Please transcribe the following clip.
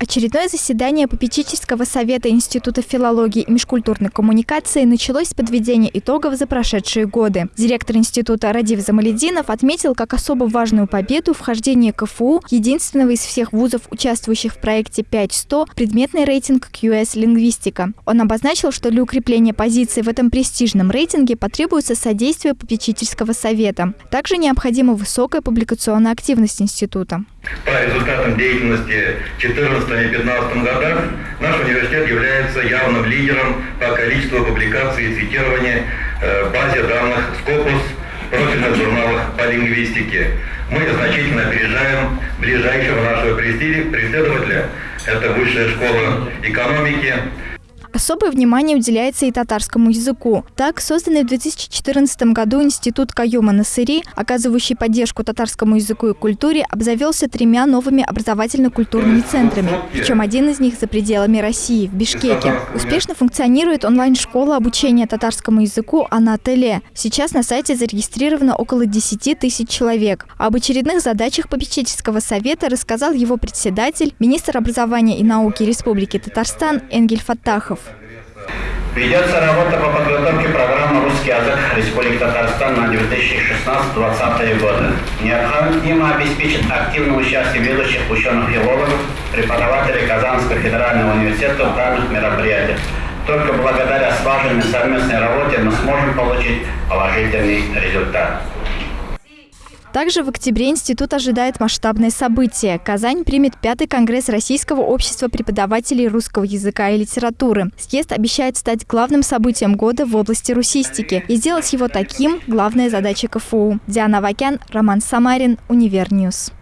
Очередное заседание попечительского совета Института филологии и межкультурной коммуникации началось с подведения итогов за прошедшие годы. Директор института Радив Замалединов отметил как особо важную победу вхождение КФУ, единственного из всех вузов, участвующих в проекте 5100, предметный рейтинг QS «Лингвистика». Он обозначил, что для укрепления позиции в этом престижном рейтинге потребуется содействие попечительского совета. Также необходима высокая публикационная активность института. По результатам деятельности 14 и 15 годах наш университет является явным лидером по количеству публикаций и цитирования э, в базе данных Scopus профильных журналах по лингвистике. Мы значительно опережаем ближайшего нашего преследователя, это Высшая школа экономики, Особое внимание уделяется и татарскому языку. Так, созданный в 2014 году Институт Каюма Насыри, оказывающий поддержку татарскому языку и культуре, обзавелся тремя новыми образовательно-культурными центрами. Причем один из них за пределами России, в Бишкеке. Успешно функционирует онлайн-школа обучения татарскому языку «Анателе». Сейчас на сайте зарегистрировано около 10 тысяч человек. Об очередных задачах попечительского совета рассказал его председатель, министр образования и науки Республики Татарстан Энгель Фаттахов. Ведется работа по подготовке программы «Русский язык Республики Татарстан» на 2016-2020 годы. Необходимо обеспечить активное участие ведущих ученых-филологов, преподавателей Казанского федерального университета в данных мероприятиях. Только благодаря слаженной совместной работе мы сможем получить положительный результат. Также в октябре институт ожидает масштабное событие. Казань примет пятый конгресс Российского общества преподавателей русского языка и литературы. Съезд обещает стать главным событием года в области русистики и сделать его таким – главная задача КФУ. Диана Вакян, Роман Самарин, Univer News.